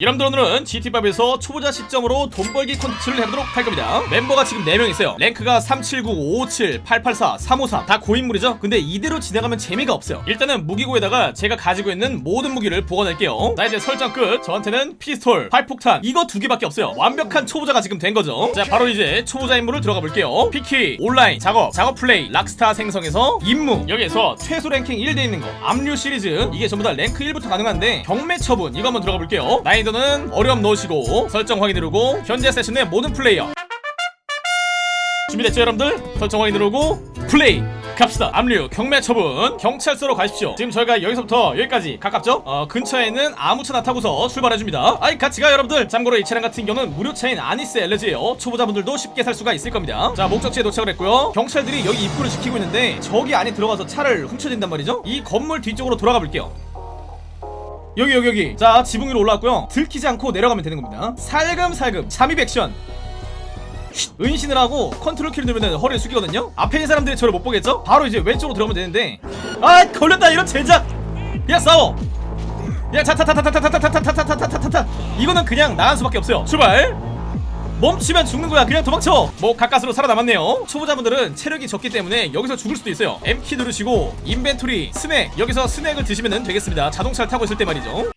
여러분들 오늘은 GTA 5에서 초보자 시점으로 돈 벌기 콘텐츠를 해보도록 할 겁니다. 멤버가 지금 4명 있어요. 랭크가 379, 557, 884, 353다 고인물이죠? 근데 이대로 진행하면 재미가 없어요. 일단은 무기고에다가 제가 가지고 있는 모든 무기를 보관할게요. 자 이제 설정 끝. 저한테는 피스톨, 파이프폭탄 이거 두 개밖에 없어요. 완벽한 초보자가 지금 된 거죠. 자 바로 이제 초보자 임무를 들어가 볼게요. P키, 온라인, 작업, 작업 플레이, 락스타 생성에서 임무. 여기에서 최소 랭킹 1돼 있는 거. 압류 시리즈. 이게 전부 다 랭크 1부터 가능한데 경매 처분 이거 한번 들어가 볼게요 난이도는 어려움 넣으시고 설정 확인 누르고 현재 세션의 모든 플레이어. 준비됐죠 여러분들? 설정 확인 누르고 플레이! 갑시다. 압류 경매 처분 경찰서로 가십시오. 지금 저희가 여기서부터 여기까지 가깝죠? 어 근처에 있는 아무 차나 타고서 출발해줍니다. 아이 같이 가 여러분들. 참고로 이 차량 같은 경우는 무료 차인 아니스 LG예요. 초보자분들도 쉽게 살 수가 있을 겁니다. 자 목적지에 도착을 했고요. 경찰들이 여기 입구를 지키고 있는데 저기 안에 들어가서 차를 훔쳐진단 말이죠? 이 건물 뒤쪽으로 돌아가 볼게요 여기 여기 여기 자 지붕 위로 올라왔고요 들키지 않고 내려가면 되는 겁니다 살금살금 잠입 액션 쉿, 은신을 하고 컨트롤 키를 누르면 허리를 숙이거든요 앞에 있는 사람들이 저를 못 보겠죠? 바로 이제 왼쪽으로 들어가면 되는데 아 걸렸다 이런 젠장 야 싸워 야 타타타타타타타타타타타타타타 이거는 그냥 나갈 수밖에 없어요 출발 멈추면 죽는 거야. 그냥 도망쳐. 뭐 가까스로 살아남았네요. 초보자분들은 체력이 적기 때문에 여기서 죽을 수도 있어요. M키 누르시고 inventory 스낵. 여기서 스낵을 드시면 되겠습니다. 자동차를 타고 있을 때 말이죠.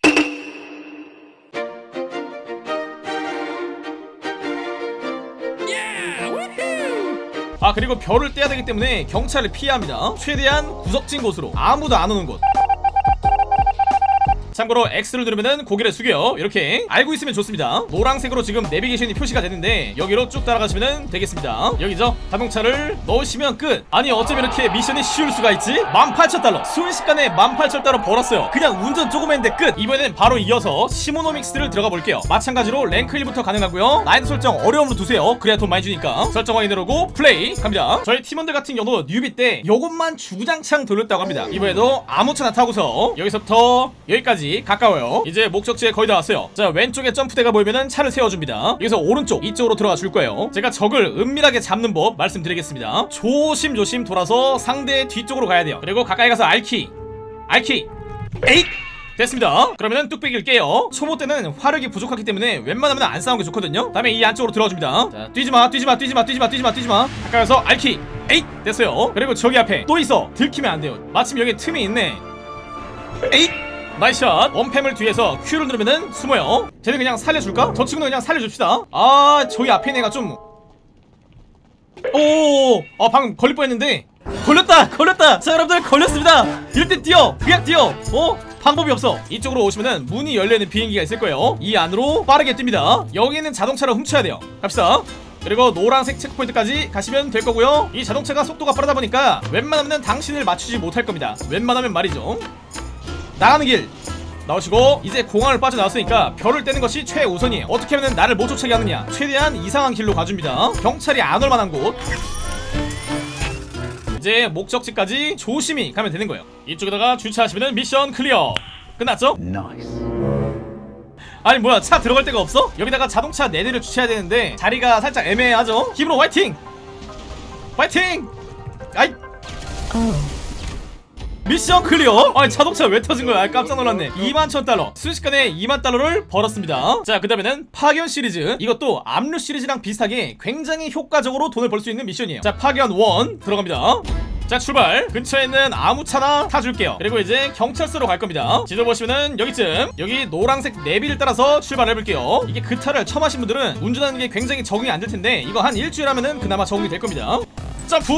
아 그리고 별을 떼야 되기 때문에 경찰을 피해야 합니다. 최대한 구석진 곳으로. 아무도 안 오는 곳 참고로 X를 누르면은 고개를 숙여. 이렇게 알고 있으면 좋습니다. 노란색으로 지금 내비게이션이 표시가 되는데 여기로 쭉 따라가시면 되겠습니다. 여기죠 자동차를 넣으시면 끝. 아니 어쩜 이렇게 미션이 쉬울 수가 있지? 18,000달러. 순식간에 18,000달러 벌었어요. 그냥 운전 조금 했는데 끝. 이번엔 바로 이어서 시모노믹스를 들어가 볼게요. 마찬가지로 랭크 1부터 가능하고요. 난이도 설정 어려움으로 두세요. 그래야 돈 많이 주니까. 설정 확인 누르고 플레이 갑니다. 저희 팀원들 같은 경우도 newbie 때 요것만 주구장창 돌렸다고 합니다. 이번에도 아무 차나 타고서 여기서부터 여기까지 가까워요. 이제 목적지에 거의 다 왔어요. 자 왼쪽에 점프대가 보이면은 차를 세워줍니다. 여기서 오른쪽 이쪽으로 들어가 줄 거예요. 제가 적을 은밀하게 잡는 법 말씀드리겠습니다. 조심조심 돌아서 상대 뒤쪽으로 가야 돼요. 그리고 가까이 가서 R키 R키 에잇! 됐습니다. 그러면은 뚝배기를 깨요. 초보 때는 화력이 부족하기 때문에 웬만하면 안 싸우는 게 좋거든요. 다음에 이 안쪽으로 들어줍니다. 자 뛰지마 뛰지마 뛰지마 뛰지마 뛰지마 뛰지마. 가까이 가서 R키 에잇! 됐어요. 그리고 저기 앞에 또 있어. 들키면 안 돼요. 마침 여기 틈이 있네. 에잇 nice shot. 엄폐물 뒤에서 Q를 누르면은 숨어요. 쟤는 그냥 살려줄까? 저 친구는 그냥 살려줍시다. 아 저기 앞에 있는 애가 좀. 오오오. 아 방금 걸릴 뻔했는데. 걸렸다 걸렸다. 자 여러분들 걸렸습니다. 이럴 때 뛰어. 그냥 뛰어. 어? 방법이 없어. 이쪽으로 오시면은 문이 열려있는 비행기가 있을 거예요. 이 안으로 빠르게 뜁니다. 여기는 자동차를 훔쳐야 돼요. 갑시다. 그리고 노란색 checkpoint까지 가시면 될 거고요. 이 자동차가 속도가 빠르다 보니까 웬만하면 당신을 맞추지 못할 겁니다. 웬만하면 말이죠 나가는 길 나오시고 이제 공항을 빠져나왔으니까 별을 떼는 것이 최우선이에요 어떻게 하면 나를 못 쫓아게 하느냐 최대한 이상한 길로 가줍니다 경찰이 안 올 만한 곳 이제 목적지까지 조심히 가면 되는 거예요 이쪽에다가 주차하시면 mission clear 끝났죠? 아니 뭐야 차 들어갈 데가 없어? 여기다가 자동차 4대를 주차해야 되는데 자리가 살짝 애매하죠? 힘으로 화이팅! 화이팅! 아이 mission clear! 아니 자동차 왜 터진 거야? 깜짝 놀랐네. 2만 천 달러. 순식간에 2만 달러를 벌었습니다. 자 그 다음에는 파견 시리즈. 이것도 압류 시리즈랑 비슷하게 굉장히 효과적으로 돈을 벌 수 있는 미션이에요. 자 파견 1 들어갑니다. 자 출발. 근처에 있는 아무 차나 타줄게요. 그리고 이제 경찰서로 갈 겁니다. 지도 보시면은 여기쯤. 여기 노란색 내비를 따라서 출발해볼게요. 이게 GTA를 처음 하신 분들은 운전하는 게 굉장히 적응이 안 될 텐데 이거 한 일주일 하면은 그나마 적응이 될 겁니다. 점프!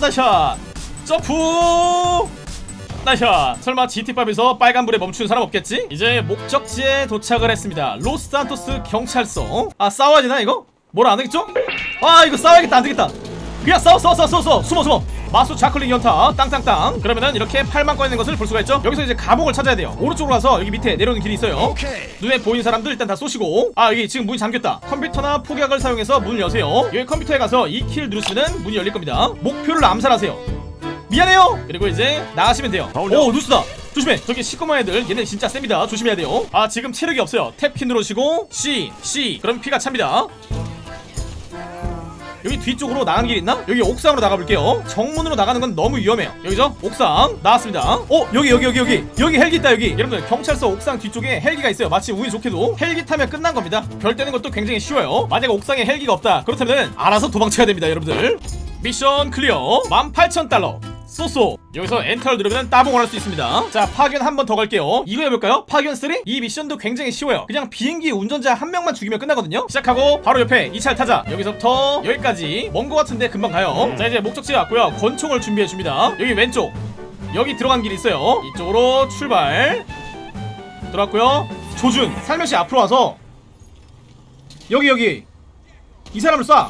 nice shot 점프! nice shot 설마 GTA5에서 빨간불에 멈추는 사람 없겠지? 이제 목적지에 도착을 했습니다. 로스산토스 경찰서. 아 싸워야 되나 이거? 뭐라 안되겠죠? 아 이거 싸워야겠다. 안되겠다. 그냥 싸워 싸워 싸워 싸워 싸워. 숨어 숨어. 마우스 좌클릭 연타. 땅땅땅. 그러면은 이렇게 팔만 꺼있는 것을 볼 수가 있죠? 여기서 이제 감옥을 찾아야 돼요. 오른쪽으로 가서 여기 밑에 내려오는 길이 있어요. 눈에 보이는 사람들 일단 다 쏘시고. 아 여기 지금 문이 잠겼다. 컴퓨터나 폭약을 사용해서 문을 여세요. 여기 컴퓨터에 가서 이 키를 누르시면 문이 열릴 겁니다. 목표를 암살하세요 미안해요. 그리고 이제 나가시면 돼요. 오 누스다. 조심해. 저기 시꺼먼 애들 얘네 진짜 셉니다. 조심해야 돼요. 아 지금 체력이 없어요. 탭키 누르시고 C C. 그럼 피가 찹니다. 여기 뒤쪽으로 나가는 길 있나? 여기 옥상으로 나가볼게요. 정문으로 나가는 건 너무 위험해요. 여기죠? 옥상. 나왔습니다. 어 여기 여기 여기 여기. 여기 헬기 있다 여기. 여러분들 경찰서 옥상 뒤쪽에 헬기가 있어요. 마치 운이 좋게도. 헬기 타면 끝난 겁니다. 별 떼는 것도 굉장히 쉬워요. 만약 옥상에 헬기가 없다. 그렇다면 알아서 도망쳐야 됩니다 여러분들. mission clear. 18,000달러 so so. 여기서 엔터를 누르면 따봉을 할 수 있습니다. 자 파견 한 번 더 갈게요. 이거 해볼까요? 파견 3? 이 미션도 굉장히 쉬워요. 그냥 비행기 운전자 한 명만 죽이면 끝나거든요. 시작하고 바로 옆에 이 차를 타자. 여기서부터 여기까지. 먼 거 같은데 금방 가요. 자 이제 목적지에 왔고요. 권총을 준비해줍니다. 여기 왼쪽. 여기 들어간 길이 있어요. 이쪽으로 출발. 들어왔고요. 조준 살며시 앞으로 와서 여기 여기. 이 사람을 쏴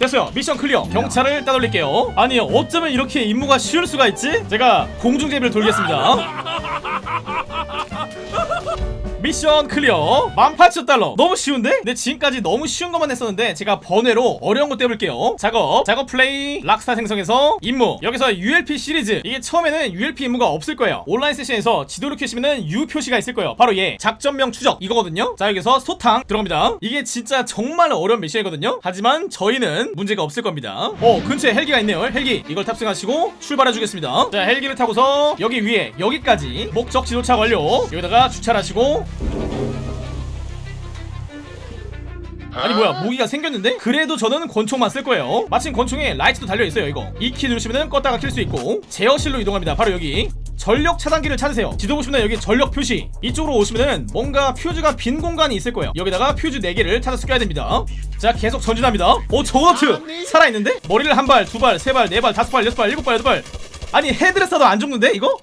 됐어요. mission clear. 경찰을 따돌릴게요. 아니 어쩌면 이렇게 임무가 쉬울 수가 있지? 제가 공중제비를 돌리겠습니다 mission clear. 18,000달러. 너무 쉬운데? 근데 지금까지 너무 쉬운 것만 했었는데 제가 번외로 어려운 거 떼볼게요. 작업. 작업 플레이. 락스타 생성에서 임무. 여기서 ULP 시리즈. 이게 처음에는 ULP 임무가 없을 거예요. 온라인 세션에서 지도를 켜시면은 U 표시가 있을 거예요. 바로 얘. 작전명 추적. 이거거든요. 자 여기서 소탕 들어갑니다. 이게 진짜 정말 어려운 미션이거든요. 하지만 저희는 문제가 없을 겁니다. 어 근처에 헬기가 있네요. 헬기. 이걸 탑승하시고 출발해 주겠습니다. 자 헬기를 타고서 여기 위에 여기까지 목적 지 도착 완료. 여기다가 주차를 하시고 아니 뭐야 무기가 생겼는데? 그래도 저는 권총만 쓸 거예요. 마침 권총에 라이트도 달려있어요 이거. E키 누르시면 껐다가 킬 수 있고. 제어실로 이동합니다. 바로 여기. 전력 차단기를 찾으세요. 지도 보시면 여기 전력 표시. 이쪽으로 오시면은 뭔가 퓨즈가 빈 공간이 있을 거예요. 여기다가 퓨즈 4개를 찾아서 껴야 됩니다. 자 계속 전진합니다. 오 juggernaut 살아있는데? 머리를 한 발, 두 발, 세 발, 네 발, 다섯 발, 여섯 발, 일곱 발, 여덟 발. 아니 헤드를 쏴도 안 죽는데 이거?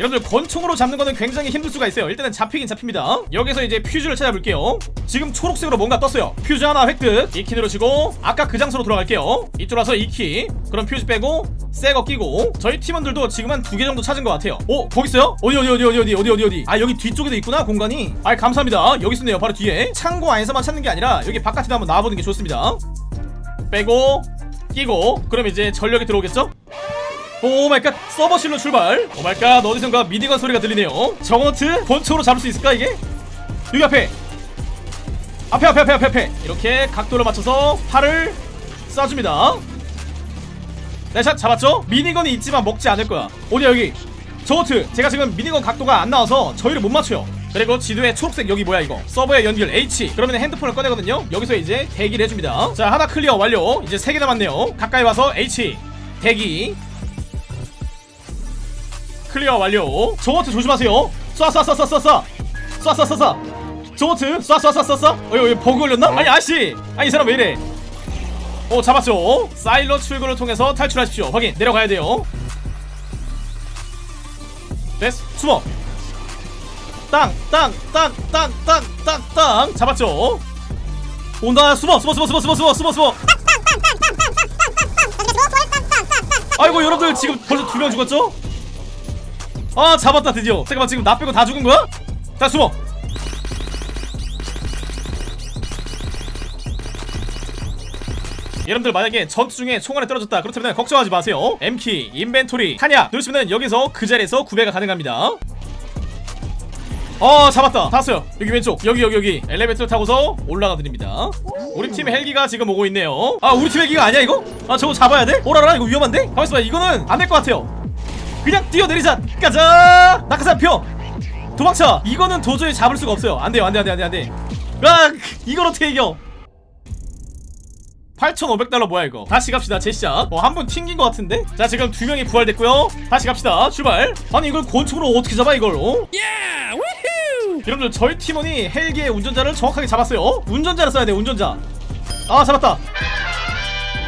여러분들 권총으로 잡는 거는 굉장히 힘들 수가 있어요. 일단은 잡히긴 잡힙니다. 여기서 이제 퓨즈를 찾아볼게요. 지금 초록색으로 뭔가 떴어요. 퓨즈 하나 획득. 이키 누르시고 아까 그 장소로 돌아갈게요. 이쪽 와서 이키. 그럼 퓨즈 빼고 새 거 끼고 저희 팀원들도 지금 한 두 개 정도 찾은 것 같아요. 어? 거기 있어요? 어디 어디 어디 어디 어디 어디 어디 어디? 아 여기 뒤쪽에도 있구나 공간이. 아 감사합니다. 여기 있었네요 바로 뒤에. 창고 안에서만 찾는 게 아니라 여기 바깥에도 한번 나와보는 게 좋습니다. 빼고 끼고. 그럼 이제 전력이 들어오겠죠? Oh my god. 서버실로 출발. Oh my god. 어디선가 minigun 소리가 들리네요. 정원트 본초로 잡을 수 있을까 이게? 여기 앞에. 앞에 앞에 앞에 앞에 앞에. 이렇게 각도를 맞춰서 팔을 쏴줍니다. nice shot 잡았죠? minigun이 있지만 먹지 않을 거야. 어디야 여기. juggernaut. 쟤가 지금 minigun 각도가 안 나와서 저희를 못 맞춰요. 그리고 지도에 초록색 여기 뭐야 이거? 서버에 연결 H. 그러면 핸드폰을 꺼내거든요. 여기서 이제 대기를 해줍니다. 자 하나 clear 완료. 이제 세 개 남았네요. 가까이 와서 H. 대기 clear 완료. juggernaut 조심하세요. 쏴쏴쏴쏴쏴쏴 쏴쏴쏴쏴 juggernaut 쏴쏴쏴쏴쏴. 어이 어이 버그 걸렸나? 아니 아씨. 아니 이 사람 왜 이래? 오 잡았죠. 사일로 출구를 통해서 탈출하십시오. 확인 내려가야 돼요. 됐어 숨어. 땅 땅 땅 땅 땅 땅 땅. 잡았죠. 온다 숨어 숨어 숨어 숨어 숨어 숨어 숨어 숨어. 아이고 여러분들 지금 벌써 두 명 죽었죠? 아 잡았다 드디어. 잠깐만 지금 나 빼고 다 죽은 거야? 자 숨어. 여러분들 만약에 전투 중에 총알이 떨어졌다. 그렇다면 걱정하지 마세요. M키, 인벤토리, 탄약 누르시면 여기서 그 자리에서 구매가 가능합니다. 어 잡았다. 탔어요. 여기 왼쪽. 여기 여기 여기. 엘리베이터 타고서 올라가 드립니다. 우리 팀 헬기가 지금 오고 있네요. 아 우리 팀 헬기가 아니야 이거? 아 저거 잡아야 돼? 오라라? 이거 위험한데? 가만있어 봐. 이거는 안 될 것 같아요 그냥 뛰어내리자. 가자. 낙하산 펴 도망쳐. 이거는 도저히 잡을 수가 없어요. 안돼요. 안돼 안돼 안돼 안돼 아 이걸 어떻게 이겨? 8,500달러 뭐야 이거? 다시 갑시다. 제시작. 어 한 번 튕긴 것 같은데? 자 지금 두 명이 부활됐고요. 다시 갑시다. 출발. 아니 이걸 권총으로 어떻게 잡아 이걸? 어? 여러분들 저희 팀원이 헬기의 운전자를 정확하게 잡았어요. 운전자를 써야 돼 운전자. 아 잡았다.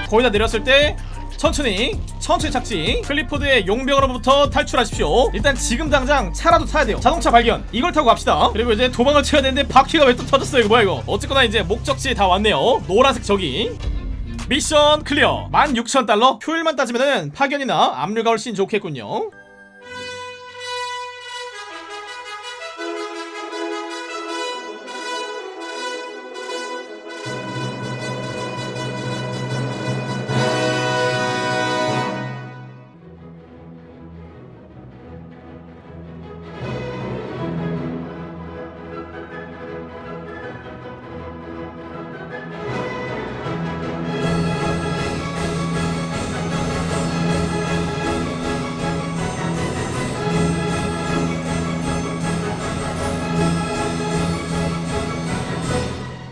거의 다 내렸을 때 천천히 천천히 착지. 클리포드의 용병으로부터 탈출하십시오. 일단 지금 당장 차라도 타야 돼요. 자동차 발견. 이걸 타고 갑시다. 그리고 이제 도망을 쳐야 되는데 바퀴가 왜 또 터졌어요? 이거 뭐야 이거? 어쨌거나 이제 목적지에 다 왔네요. 노란색 저기. 미션 clear. 16,000달러? 효율만 따지면은 파견이나 압류가 훨씬 좋겠군요